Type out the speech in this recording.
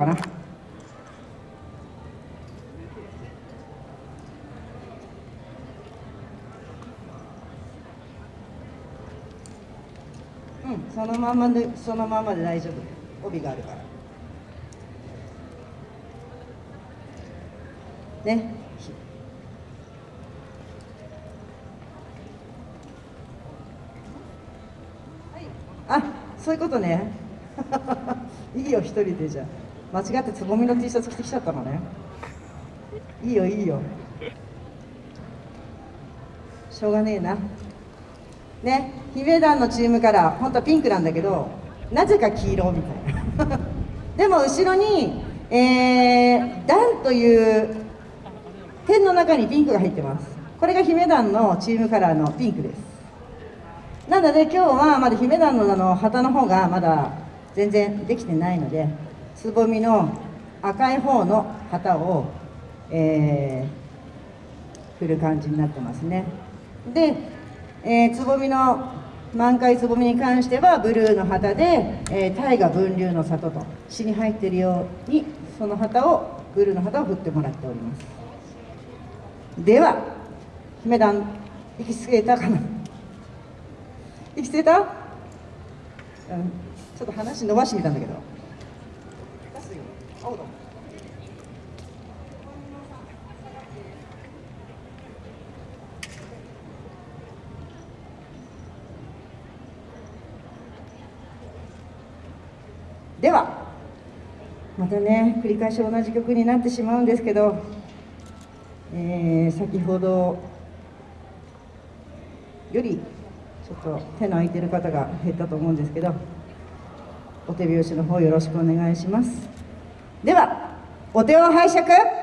かな。うん、そのままで、そのままで大丈夫。帯があるから。ね。あ、そういうことね。いいよ、一人でじゃあ間違ってつぼみの T シャツ着てきちゃったのね。いいよ、いいよ。しょうがねえな。ね、姫団のチームから、本当はピンクなんだけど、なぜか黄色みたいな。でも後ろに、えー、団という点の中にピンクが入ってます。これが姫団のチームカラーのピンクです。なので今日はまだ姫団のあの旗の方がまだ全然できてないのでつぼみの赤い方の旗を、えー、振る感じになってますね。で、えー、つぼみの満開つぼみに関してはブルーの旗で、えー、大河分流の里と詩に入っているようにその旗をブルーの旗を振ってもらっております。では姫団息つけたかな？息つけた、うん、ちょっと話伸ばしてみたんだけど。ではまたね繰り返し同じ曲になってしまうんですけど、えー、先ほどよりちょっと手の空いてる方が減ったと思うんですけどお手拍子の方よろしくお願いします。ではお手を拝借。